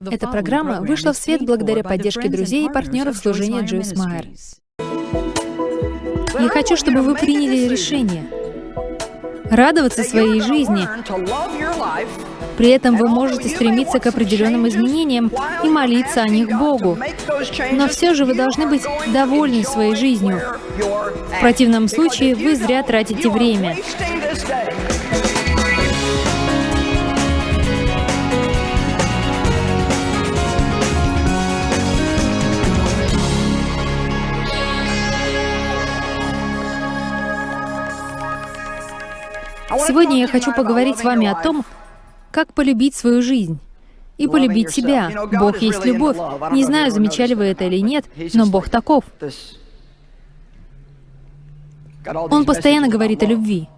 Эта программа вышла в свет благодаря поддержке друзей и партнеров служения Джойс Майер. Я хочу, чтобы вы приняли решение радоваться своей жизни. При этом вы можете стремиться к определенным изменениям и молиться о них Богу. Но все же вы должны быть довольны своей жизнью. В противном случае вы зря тратите время. Сегодня я хочу поговорить с вами о том, как полюбить свою жизнь и полюбить себя. Бог есть любовь. Не знаю, замечали вы это или нет, но Бог таков. Он постоянно говорит о любви.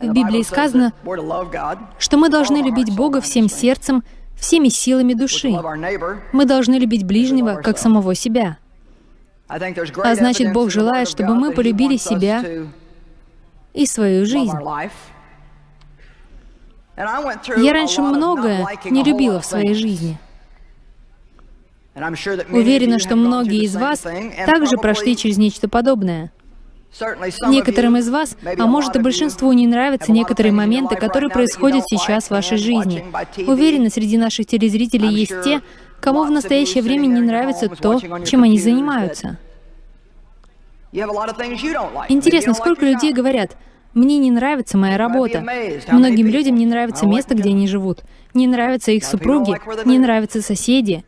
В Библии сказано, что мы должны любить Бога всем сердцем, всеми силами души. Мы должны любить ближнего, как самого себя. А значит, Бог желает, чтобы мы полюбили себя и свою жизнь. Я раньше многое не любила в своей жизни. Уверена, что многие из вас также прошли через нечто подобное. Некоторым из вас, а может и большинству, не нравятся некоторые моменты, которые происходят сейчас в вашей жизни. Уверена, среди наших телезрителей есть те, кому в настоящее время не нравится то, чем они занимаются. Интересно, сколько людей говорят, «Мне не нравится моя работа». Многим людям не нравится место, где они живут. Не нравятся их супруги, не нравятся соседи.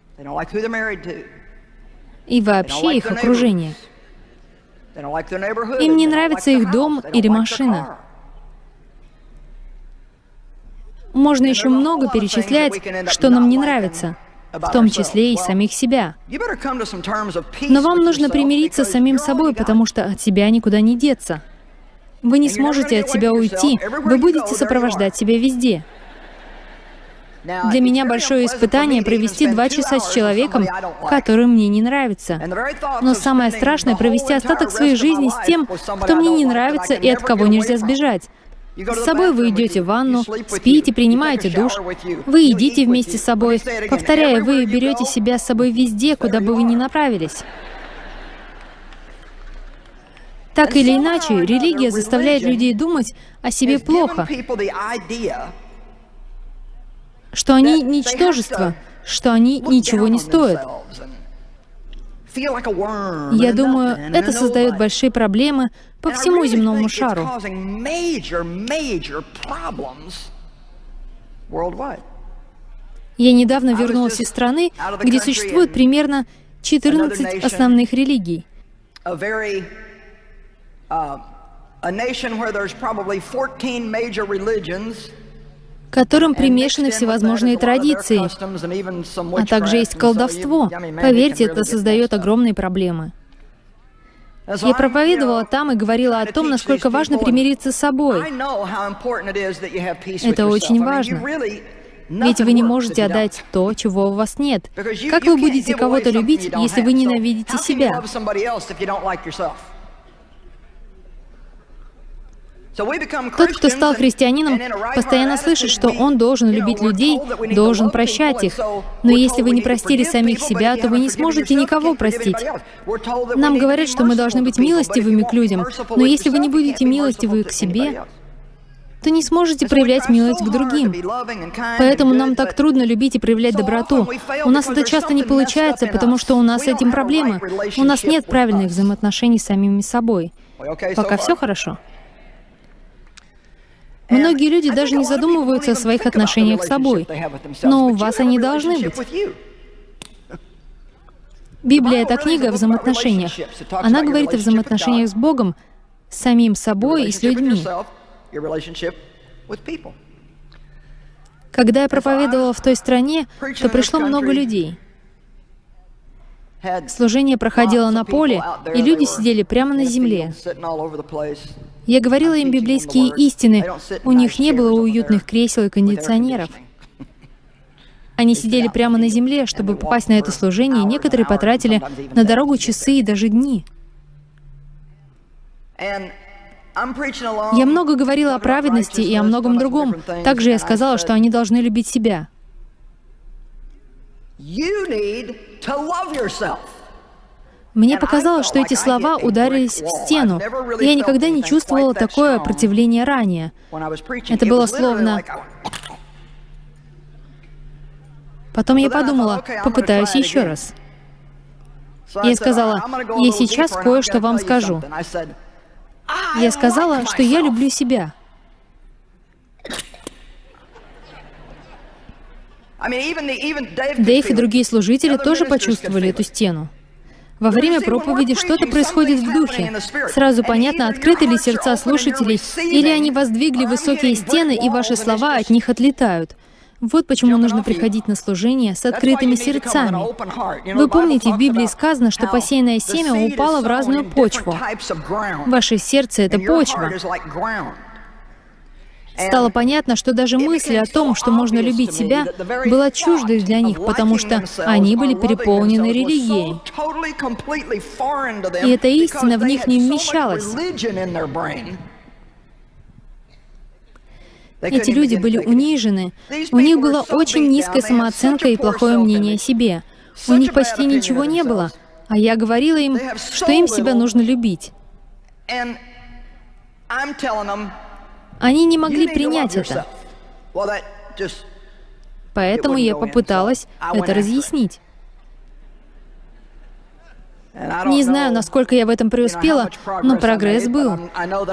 И вообще их окружение. Им не нравится их дом или машина. Можно еще много перечислять, что нам не нравится в том числе и самих себя. Но вам нужно примириться с самим собой, потому что от себя никуда не деться. Вы не сможете от себя уйти, вы будете сопровождать себя везде. Для меня большое испытание провести два часа с человеком, который мне не нравится. Но самое страшное — провести остаток своей жизни с тем, кто мне не нравится и от кого нельзя сбежать. С собой вы идете в ванну, спите, принимаете душ, вы едите вместе с собой. Повторяя, вы берете себя с собой везде, куда бы вы ни направились. Так или иначе, религия заставляет людей думать о себе плохо, что они ничтожество, что они ничего не стоят. Я думаю, это создает большие проблемы по всему земному шару. Я недавно вернулась из страны, где существует примерно 14 основных религий. Которым примешаны всевозможные традиции, а также есть колдовство. Поверьте, это создает огромные проблемы. Я проповедовала там и говорила о том, насколько важно примириться с собой. Это очень важно. Ведь вы не можете отдать то, чего у вас нет. Как вы будете кого-то любить, если вы ненавидите себя? Тот, кто стал христианином, постоянно слышит, что он должен любить людей, должен прощать их. Но если вы не простили самих себя, то вы не сможете никого простить. Нам говорят, что мы должны быть милостивыми к людям, но если вы не будете милостивы к себе, то не сможете проявлять милость к другим. Поэтому нам так трудно любить и проявлять доброту. У нас это часто не получается, потому что у нас с этим проблемы. У нас нет правильных взаимоотношений с самими собой. Пока все хорошо. Многие люди даже не задумываются о своих отношениях с собой, но у вас они должны быть. Библия — это книга о взаимоотношениях. Она говорит о взаимоотношениях с Богом, с самим собой и с людьми. Когда я проповедовала в той стране, то пришло много людей. Служение проходило на поле, и люди сидели прямо на земле. Я говорила им библейские истины. У них не было уютных кресел и кондиционеров. Они сидели прямо на земле, чтобы попасть на это служение, некоторые потратили на дорогу часы и даже дни. Я много говорила о праведности и о многом другом. Также я сказала, что они должны любить себя. Мне показалось, что эти слова ударились в стену. Я никогда не чувствовала такое противление ранее. Это было словно... Потом я подумала, попытаюсь еще раз. Я сказала, я сейчас кое-что вам скажу. Я сказала, что я люблю себя. Дэйв и другие служители тоже почувствовали эту стену. Во время проповеди что-то происходит в духе. Сразу понятно, открыты ли сердца слушателей, или они воздвигли высокие стены, и ваши слова от них отлетают. Вот почему нужно приходить на служение с открытыми сердцами. Вы помните, в Библии сказано, что посеянное семя упало в разную почву. Ваше сердце — это почва. Стало понятно, что даже мысль о том, что можно любить себя, была чуждой для них, потому что они были переполнены религией. И эта истина в них не вмещалась. Эти люди были унижены. У них была очень низкая самооценка и плохое мнение о себе. У них почти ничего не было. А я говорила им, что им себя нужно любить. Они не могли принять это. Поэтому я попыталась это разъяснить. Не знаю, насколько я в этом преуспела, но прогресс был.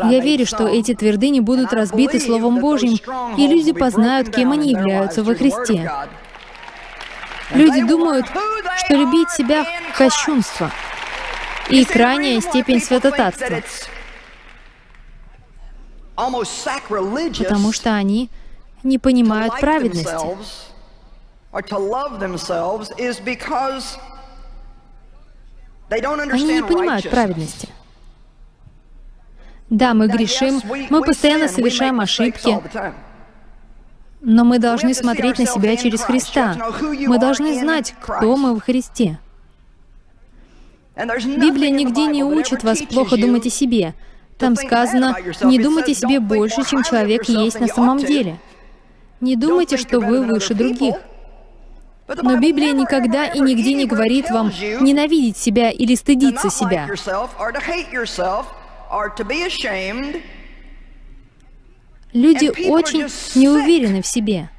Я верю, что эти твердыни будут разбиты Словом Божьим, и люди познают, кем они являются во Христе. Люди думают, что любить себя — кощунство и крайняя степень святотатства, потому что они не понимают праведности. Они не понимают праведности. Да, мы грешим, мы постоянно совершаем ошибки, но мы должны смотреть на себя через Христа. Мы должны знать, кто мы в Христе. Библия нигде не учит вас плохо думать о себе. Там сказано, не думайте себе больше, чем человек есть на самом деле. Не думайте, что вы выше других. Но Библия никогда и нигде не говорит вам ненавидеть себя или стыдиться себя. Люди очень неуверены в себе.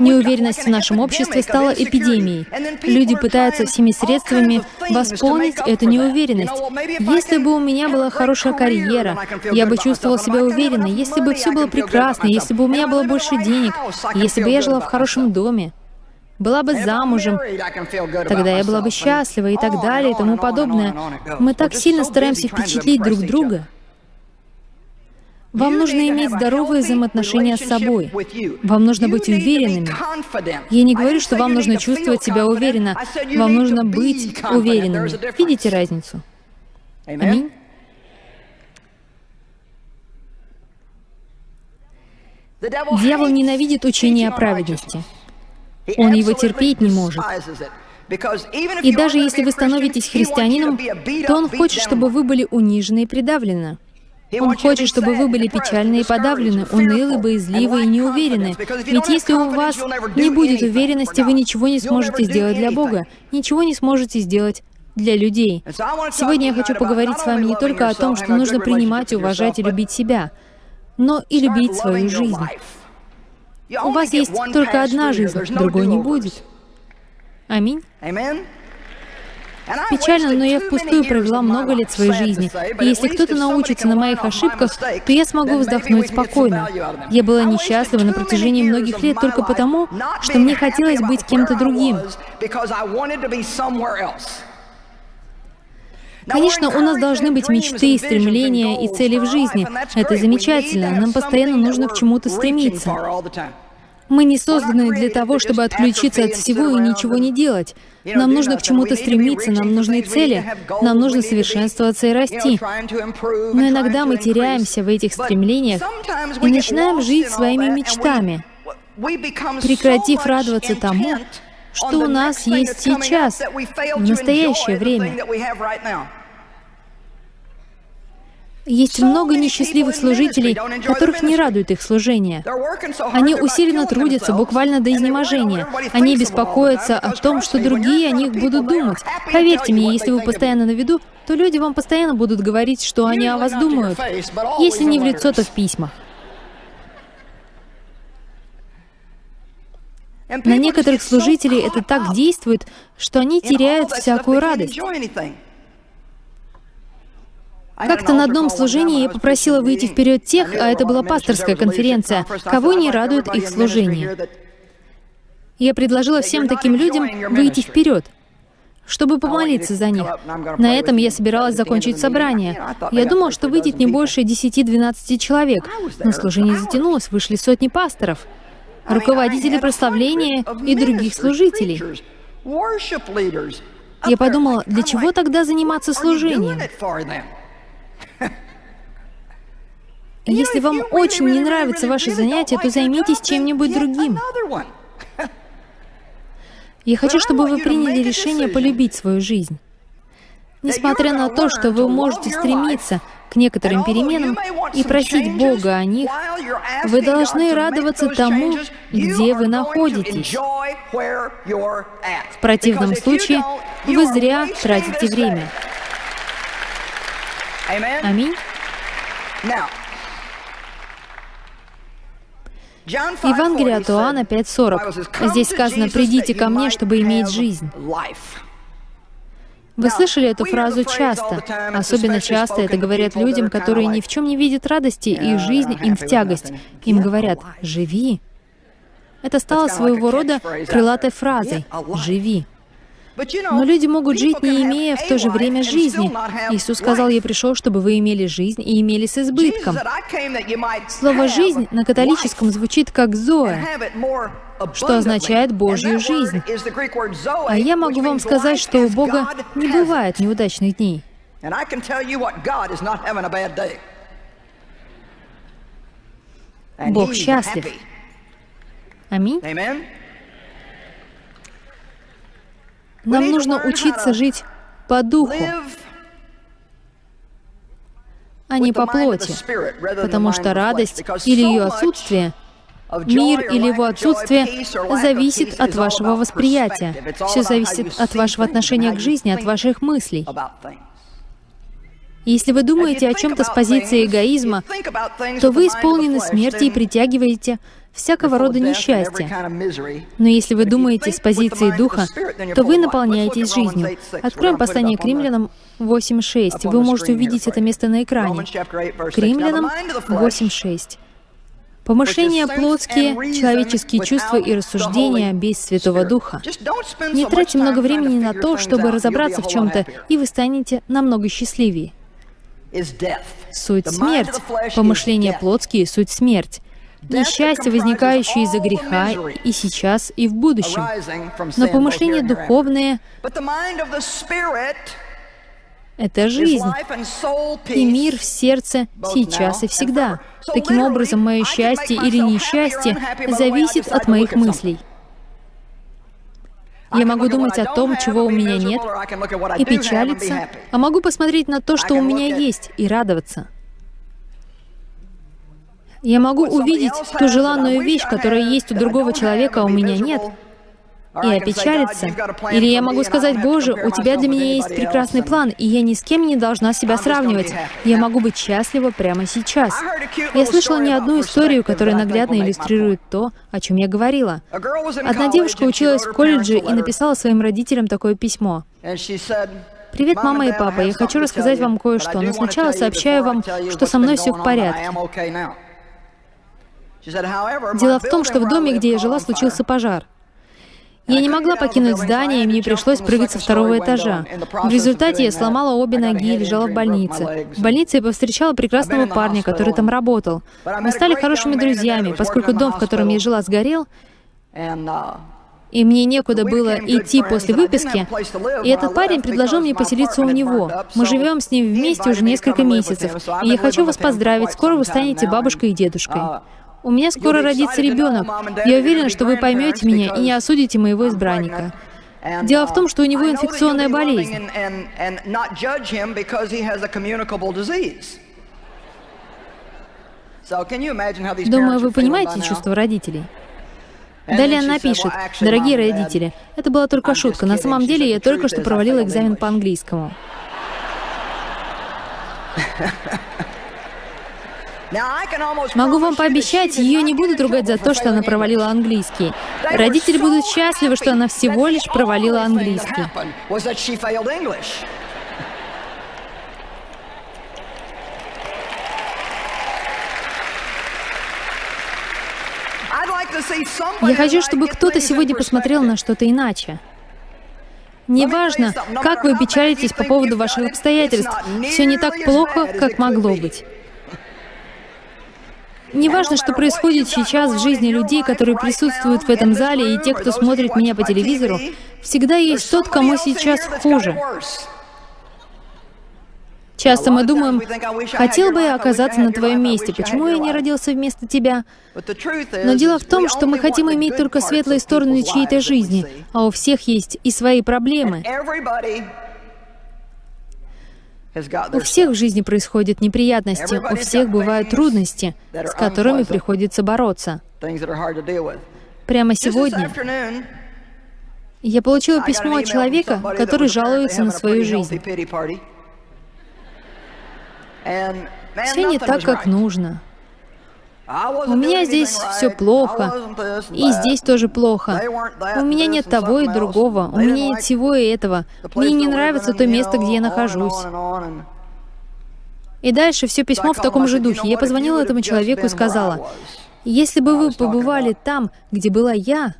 Неуверенность в нашем обществе стала эпидемией. Люди пытаются всеми средствами восполнить эту неуверенность. Если бы у меня была хорошая карьера, я бы чувствовал себя уверенно, если бы все было прекрасно, если бы у меня было больше денег, если бы я жила в хорошем доме, была бы замужем, тогда я была бы счастлива и так далее и тому подобное. Мы так сильно стараемся впечатлить друг друга. Вам нужно иметь здоровые взаимоотношения с собой. Вам нужно быть уверенными. Я не говорю, что вам нужно чувствовать себя уверенно. Вам нужно быть уверенными. Видите разницу? Аминь. Дьявол ненавидит учение о праведности. Он его терпеть не может. И даже если вы становитесь христианином, то он хочет, чтобы вы были унижены и придавлены. Он хочет, чтобы вы были печальны и подавлены, унылы, боязливы и неуверены. Ведь если у вас не будет уверенности, вы ничего не сможете сделать для Бога, ничего не сможете сделать для людей. Сегодня я хочу поговорить с вами не только о том, что нужно принимать, уважать и любить себя, но и любить свою жизнь. У вас есть только одна жизнь, другой не будет. Аминь. Печально, но я впустую провела много лет своей жизни. И если кто-то научится на моих ошибках, то я смогу вздохнуть спокойно. Я была несчастлива на протяжении многих лет только потому, что мне хотелось быть кем-то другим. Конечно, у нас должны быть мечты, стремления и цели в жизни. Это замечательно. Нам постоянно нужно к чему-то стремиться. Мы не созданы для того, чтобы отключиться от всего и ничего не делать. Нам нужно к чему-то стремиться, нам нужны цели, нам нужно совершенствоваться и расти. Но иногда мы теряемся в этих стремлениях и начинаем жить своими мечтами, прекратив радоваться тому, что у нас есть сейчас, в настоящее время. Есть много несчастливых служителей, которых не радует их служение. Они усиленно трудятся, буквально до изнеможения. Они беспокоятся о том, что другие о них будут думать. Поверьте мне, если вы постоянно на виду, то люди вам постоянно будут говорить, что они о вас думают. Если не в лицо, то в письмах. На некоторых служителей это так действует, что они теряют всякую радость. Как-то на одном служении я попросила выйти вперед тех, а это была пасторская конференция, кого не радует их служение. Я предложила всем таким людям выйти вперед, чтобы помолиться за них. На этом я собиралась закончить собрание. Я думала, что выйдет не больше 10-12 человек, но служение затянулось, вышли сотни пасторов, руководители прославления и других служителей. Я подумала, для чего тогда заниматься служением? Если вам очень не нравится ваше занятие, то займитесь чем-нибудь другим. Я хочу, чтобы вы приняли решение полюбить свою жизнь. Несмотря на то, что вы можете стремиться к некоторым переменам и просить Бога о них, вы должны радоваться тому, где вы находитесь. В противном случае вы зря тратите время. Аминь. Евангелие от Иоанна 5.40. Здесь сказано, «Придите ко мне, чтобы иметь жизнь». Вы слышали эту фразу часто. Особенно часто это говорят людям, которые ни в чем не видят радости, и жизнь им в тягость. Им говорят «живи». Это стало своего рода крылатой фразой «живи». Но люди могут жить, не имея в то же время жизни. Иисус сказал, «Я пришел, чтобы вы имели жизнь и имели с избытком». Слово «жизнь» на католическом звучит как «зоэ», что означает Божью жизнь. А я могу вам сказать, что у Бога не бывает неудачных дней. Бог счастлив. Аминь. Нам нужно учиться жить по духу, а не по плоти, потому что радость или ее отсутствие, мир или его отсутствие зависит от вашего восприятия. Все зависит от вашего отношения к жизни, от ваших мыслей. Если вы думаете о чем-то с позиции эгоизма, то вы исполнены смерти и притягиваете всякого рода несчастья. Но если вы думаете с позиции Духа, то вы наполняетесь жизнью. Откроем послание к римлянам 8.6. Вы можете увидеть это место на экране. К римлянам 8.6. Помышления плотские, человеческие чувства и рассуждения без Святого Духа. Не тратьте много времени на то, чтобы разобраться в чем-то, и вы станете намного счастливее. Суть — смерть. Помышления плотские — суть — смерть несчастье, возникающее из-за греха и сейчас, и в будущем. Но помышления духовные — это жизнь и мир в сердце сейчас и всегда. Таким образом, мое счастье или несчастье зависит от моих мыслей. Я могу думать о том, чего у меня нет, и печалиться, а могу посмотреть на то, что у меня есть, и радоваться. Я могу увидеть ту желанную вещь, которая есть у другого человека, а у меня нет, и опечалиться. Или я могу сказать, «Боже, у Тебя для меня есть прекрасный план, и я ни с кем не должна себя сравнивать. Я могу быть счастлива прямо сейчас». Я слышала не одну историю, которая наглядно иллюстрирует то, о чем я говорила. Одна девушка училась в колледже и написала своим родителям такое письмо. «Привет, мама и папа, я хочу рассказать вам кое-что, но сначала сообщаю вам, что со мной все в порядке. Дело в том, что в доме, где я жила, случился пожар. Я не могла покинуть здание, и мне пришлось прыгать со второго этажа. В результате я сломала обе ноги и лежала в больнице. В больнице я повстречала прекрасного парня, который там работал. Мы стали хорошими друзьями, поскольку дом, в котором я жила, сгорел, и мне некуда было идти после выписки, и этот парень предложил мне поселиться у него. Мы живем с ним вместе уже несколько месяцев, и я хочу вас поздравить, скоро вы станете бабушкой и дедушкой. У меня скоро родится ребенок. Я уверена, что вы поймете меня и не осудите моего избранника. Дело в том, что у него инфекционная болезнь. Думаю, вы понимаете чувство родителей. Далее она пишет, «Дорогие родители, это была только шутка. На самом деле я только что провалила экзамен по английскому». Могу вам пообещать, ее не будут ругать за то, что она провалила английский. Родители будут счастливы, что она всего лишь провалила английский. Я хочу, чтобы кто-то сегодня посмотрел на что-то иначе. Неважно, как вы печалитесь по поводу ваших обстоятельств, все не так плохо, как могло быть. Неважно, что происходит сейчас в жизни людей, которые присутствуют в этом зале, и те, кто смотрит меня по телевизору, всегда есть тот, кому сейчас хуже. Часто мы думаем, хотел бы я оказаться на твоем месте, почему я не родился вместо тебя? Но дело в том, что мы хотим иметь только светлые стороны чьей-то жизни, а у всех есть и свои проблемы. У всех в жизни происходят неприятности, у всех бывают трудности, с которыми приходится бороться. Прямо сегодня я получила письмо от человека, который жалуется на свою жизнь. Все не так, как нужно. У меня здесь все плохо, и здесь тоже плохо. У меня нет того и другого, у меня нет всего и этого. Мне не нравится то место, где я нахожусь. И дальше все письмо в таком же духе. Я позвонила этому человеку и сказала, если бы вы побывали там, где была я,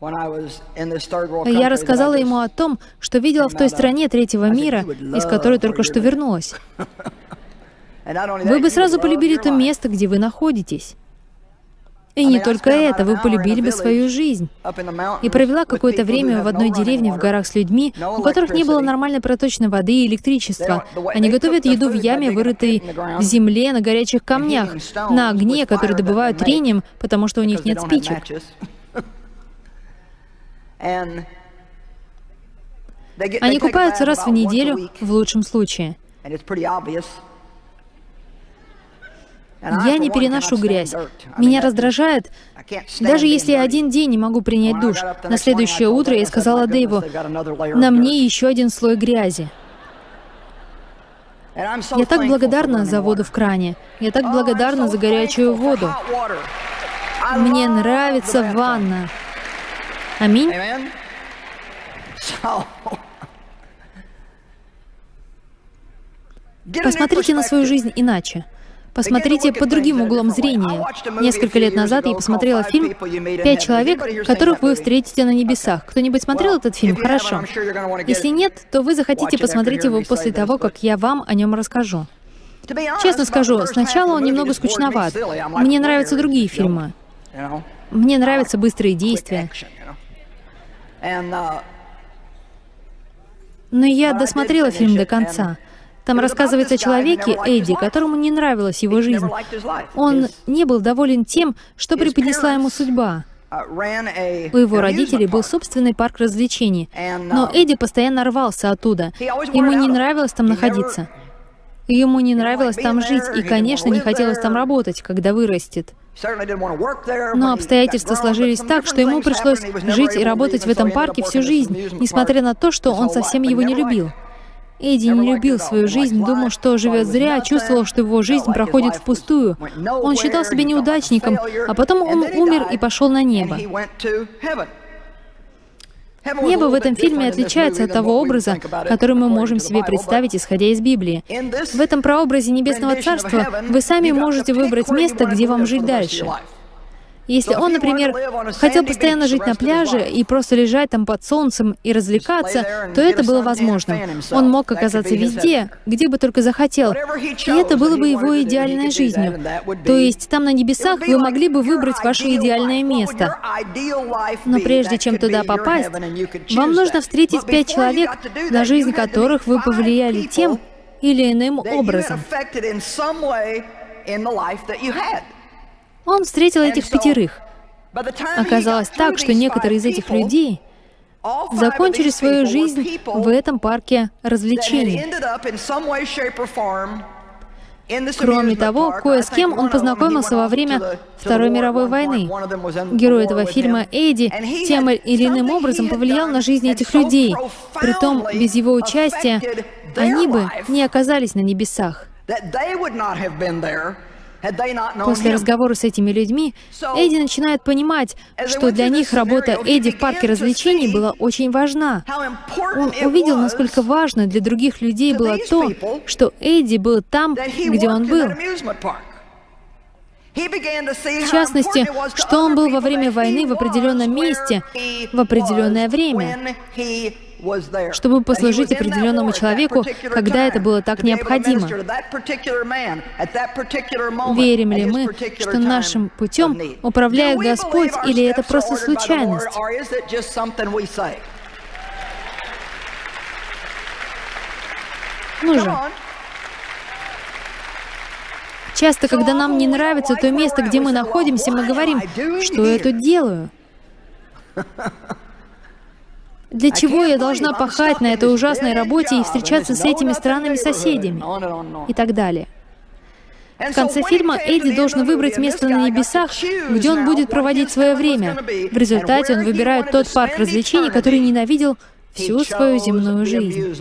я рассказала ему о том, что видела в той стране третьего мира, из которой только что вернулась. Вы бы сразу полюбили то место, где вы находитесь. И не только это, вы полюбили бы свою жизнь. И провела какое-то время в одной деревне в горах с людьми, у которых не было нормальной проточной воды и электричества. Они готовят еду в яме, вырытой в земле, на горячих камнях, на огне, который добывают трением, потому что у них нет спичек. Они купаются раз в неделю, в лучшем случае. Я не переношу грязь. Меня раздражает, даже если я один день не могу принять душ. На следующее утро я сказала Дэйву, на мне еще один слой грязи. Я так благодарна за воду в кране. Я так благодарна за горячую воду. Мне нравится ванна. Аминь. Посмотрите на свою жизнь иначе. Посмотрите под другим углом зрения. Несколько лет назад я посмотрела фильм «Пять человек, которых вы встретите на небесах». Кто-нибудь смотрел этот фильм? Хорошо. Если нет, то вы захотите посмотреть его после того, как я вам о нем расскажу. Честно скажу, сначала он немного скучноват. Мне нравятся другие фильмы. Мне нравятся быстрые действия. Но я досмотрела фильм до конца. Там рассказывается о человеке, Эдди, которому не нравилась его жизнь. Он не был доволен тем, что преподнесла ему судьба. У его родителей был собственный парк развлечений, но Эдди постоянно рвался оттуда. Ему не нравилось там находиться. Ему не нравилось там жить, и, конечно, не хотелось там работать, когда вырастет. Но обстоятельства сложились так, что ему пришлось жить и работать в этом парке всю жизнь, несмотря на то, что он совсем его не любил. Эдди не любил свою жизнь, думал, что живет зря, чувствовал, что его жизнь проходит впустую. Он считал себя неудачником, а потом он умер и пошел на небо. Небо в этом фильме отличается от того образа, который мы можем себе представить, исходя из Библии. В этом прообразе Небесного Царства вы сами можете выбрать место, где вам жить дальше. Если он, например, хотел постоянно жить на пляже и просто лежать там под солнцем и развлекаться, то это было возможным. Он мог оказаться везде, где бы только захотел, и это было бы его идеальной жизнью. То есть там на небесах вы могли бы выбрать ваше идеальное место. Но прежде чем туда попасть, вам нужно встретить пять человек, на жизнь которых вы повлияли тем или иным образом. Он встретил этих пятерых. Оказалось так, что некоторые из этих людей закончили свою жизнь в этом парке развлечений. Кроме того, кое с кем он познакомился во время Второй мировой войны. Герой этого фильма Эдди тем или иным образом повлиял на жизнь этих людей. Притом, без его участия они бы не оказались на небесах. После разговора с этими людьми Эдди начинает понимать, что для них работа Эдди в парке развлечений была очень важна. Он увидел, насколько важно для других людей было то, что Эдди был там, где он был. В частности, что он был во время войны в определенном месте, в определенное время чтобы послужить определенному человеку, когда это было так необходимо. Верим ли мы, что нашим путем управляет Господь, или это просто случайность? Ну же. Часто, когда нам не нравится то место, где мы находимся, мы говорим, что я тут делаю? Для чего я должна пахать на этой ужасной работе и встречаться с этими странными соседями? И так далее. В конце фильма Эдди должен выбрать место на небесах, где он будет проводить свое время. В результате он выбирает тот парк развлечений, который ненавидел всю свою земную жизнь.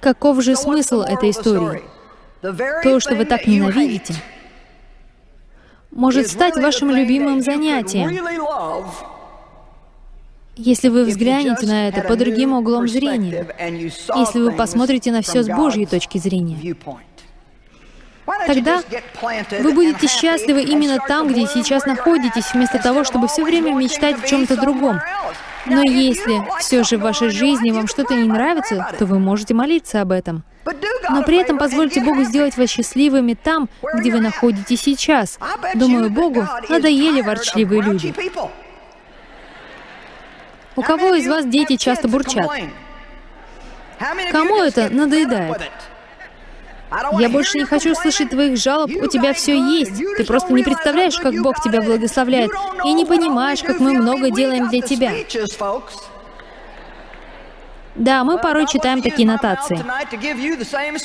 Каков же смысл этой истории? То, что вы так ненавидите, может стать вашим любимым занятием, если вы взглянете на это под другим углом зрения, если вы посмотрите на все с Божьей точки зрения. Тогда вы будете счастливы именно там, где сейчас находитесь, вместо того, чтобы все время мечтать о чем-то другом. Но если все же в вашей жизни вам что-то не нравится, то вы можете молиться об этом. Но при этом позвольте Богу сделать вас счастливыми там, где вы находитесь сейчас. Думаю, Богу надоели ворчливые люди. У кого из вас дети часто бурчат? Кому это надоедает? Я больше не хочу слышать твоих жалоб, у тебя все есть. Ты просто не представляешь, как Бог тебя благословляет, и не понимаешь, как мы много делаем для тебя. Да, мы порой читаем такие нотации.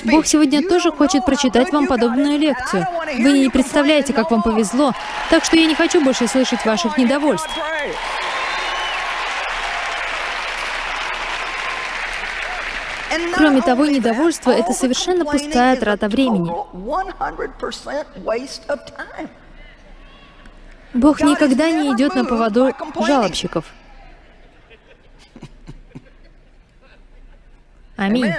Бог сегодня тоже хочет прочитать вам подобную лекцию. Вы не представляете, как вам повезло, так что я не хочу больше слышать ваших недовольств. Кроме того, недовольство — это совершенно пустая трата времени. Бог никогда не идет на поводу жалобщиков. Аминь.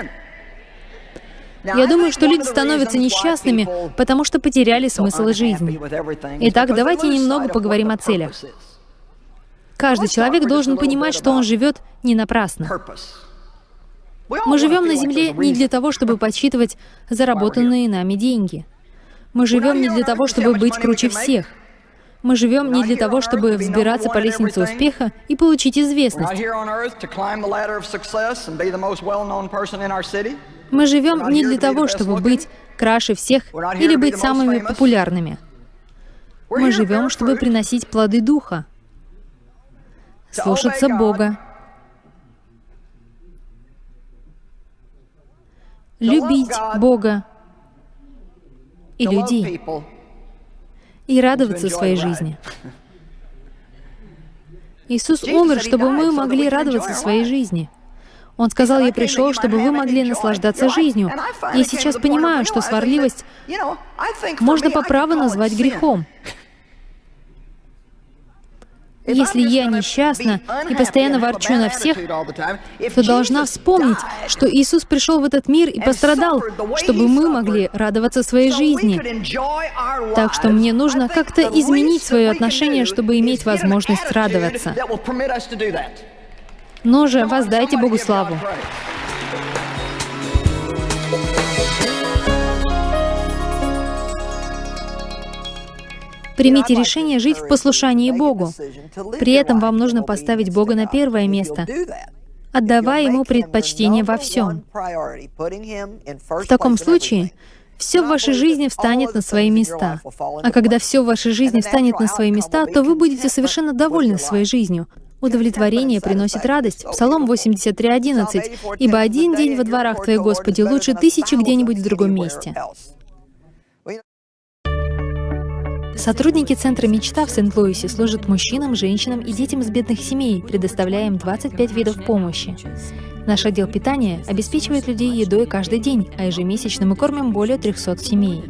Я думаю, что люди становятся несчастными, потому что потеряли смысл жизни. Итак, давайте немного поговорим о целях. Каждый человек должен понимать, что он живет не напрасно. Мы живем на Земле не для того, чтобы подсчитывать заработанные нами деньги. Мы живем не для того, чтобы быть круче всех. Мы живем не для того, чтобы взбираться по лестнице успеха и получить известность. Мы живем не для того, чтобы быть краше всех или быть самыми популярными. Мы живем, чтобы приносить плоды Духа, слушаться Бога, любить Бога и людей, и радоваться своей жизни. Иисус умер, чтобы мы могли радоваться своей жизни. Он сказал, «Я пришел, чтобы вы могли наслаждаться жизнью». Я сейчас понимаю, что сварливость можно по праву назвать грехом. Если я несчастна и постоянно ворчу на всех, то должна вспомнить, что Иисус пришел в этот мир и пострадал, чтобы мы могли радоваться своей жизни. Так что мне нужно как-то изменить свое отношение, чтобы иметь возможность радоваться. Но же воздайте Богу славу. Примите решение жить в послушании Богу. При этом вам нужно поставить Бога на первое место, отдавая Ему предпочтение во всем. В таком случае все в вашей жизни встанет на свои места. А когда все в вашей жизни встанет на свои места, то вы будете совершенно довольны своей жизнью. Удовлетворение приносит радость. Псалом 83.11. «Ибо один день во дворах Твоих, Господи, лучше тысячи где-нибудь в другом месте». Сотрудники Центра «Мечта» в Сент-Луисе служат мужчинам, женщинам и детям из бедных семей, предоставляя им 25 видов помощи. Наш отдел питания обеспечивает людей едой каждый день, а ежемесячно мы кормим более 300 семей.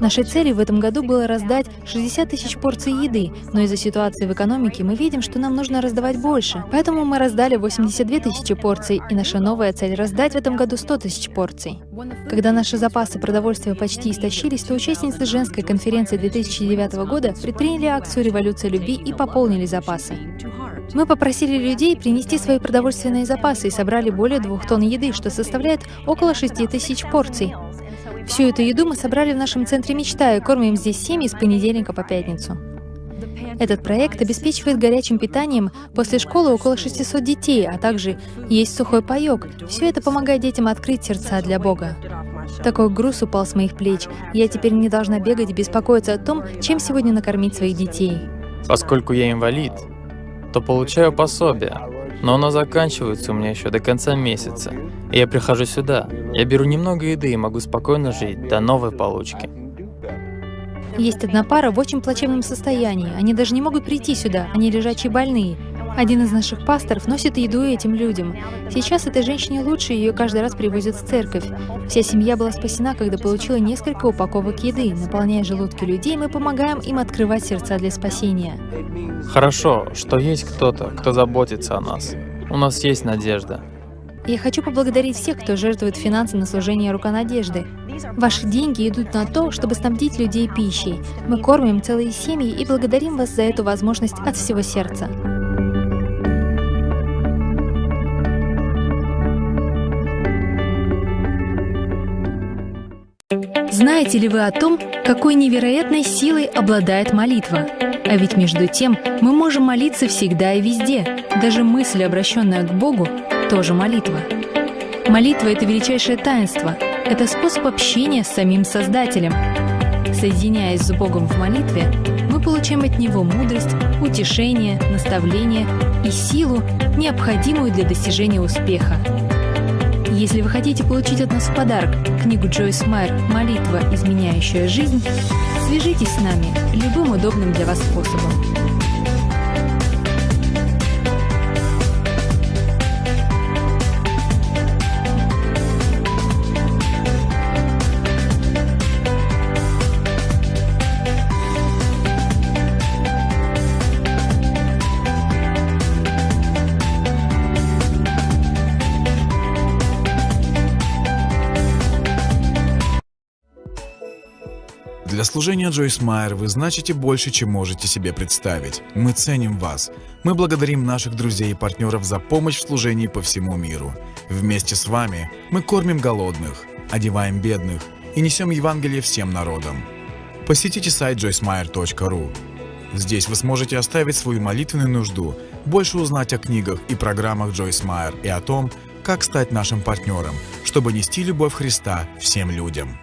Нашей целью в этом году было раздать 60 тысяч порций еды, но из-за ситуации в экономике мы видим, что нам нужно раздавать больше. Поэтому мы раздали 82 тысячи порций, и наша новая цель — раздать в этом году 100 тысяч порций. Когда наши запасы продовольствия почти истощились, то участницы женской конференции 2009 года предприняли акцию «Революция любви» и пополнили запасы. Мы попросили людей принести свои продовольственные запасы и собрали более двух тонн еды, что составляет около 6 тысяч порций. Всю эту еду мы собрали в нашем центре «Мечта» и кормим здесь семьи с понедельника по пятницу. Этот проект обеспечивает горячим питанием после школы около 600 детей, а также есть сухой паек. Все это помогает детям открыть сердца для Бога. Такой груз упал с моих плеч. Я теперь не должна бегать и беспокоиться о том, чем сегодня накормить своих детей. Поскольку я инвалид, то получаю пособие, но оно заканчивается у меня еще до конца месяца. И я прихожу сюда, я беру немного еды и могу спокойно жить до новой получки. Есть одна пара в очень плачевном состоянии. Они даже не могут прийти сюда, они лежачие больные. Один из наших пасторов носит еду этим людям. Сейчас этой женщине лучше, ее каждый раз привозят в церковь. Вся семья была спасена, когда получила несколько упаковок еды. Наполняя желудки людей, мы помогаем им открывать сердца для спасения. Хорошо, что есть кто-то, кто заботится о нас. У нас есть надежда. Я хочу поблагодарить всех, кто жертвует финансы на служение рука надежды. Ваши деньги идут на то, чтобы снабдить людей пищей. Мы кормим целые семьи и благодарим вас за эту возможность от всего сердца. Знаете ли вы о том, какой невероятной силой обладает молитва? А ведь между тем мы можем молиться всегда и везде. Даже мысль, обращенная к Богу, тоже молитва. Молитва — это величайшее таинство. Это способ общения с самим Создателем. Соединяясь с Богом в молитве, мы получаем от Него мудрость, утешение, наставление и силу, необходимую для достижения успеха. Если вы хотите получить от нас в подарок книгу Джойс Майер «Молитва, изменяющая жизнь», свяжитесь с нами любым удобным для вас способом. Для служения Джойс Майер вы значите больше, чем можете себе представить. Мы ценим вас. Мы благодарим наших друзей и партнеров за помощь в служении по всему миру. Вместе с вами мы кормим голодных, одеваем бедных и несем Евангелие всем народам. Посетите сайт joycemeyer.ru. Здесь вы сможете оставить свою молитвенную нужду, больше узнать о книгах и программах Джойс Майер и о том, как стать нашим партнером, чтобы нести любовь Христа всем людям.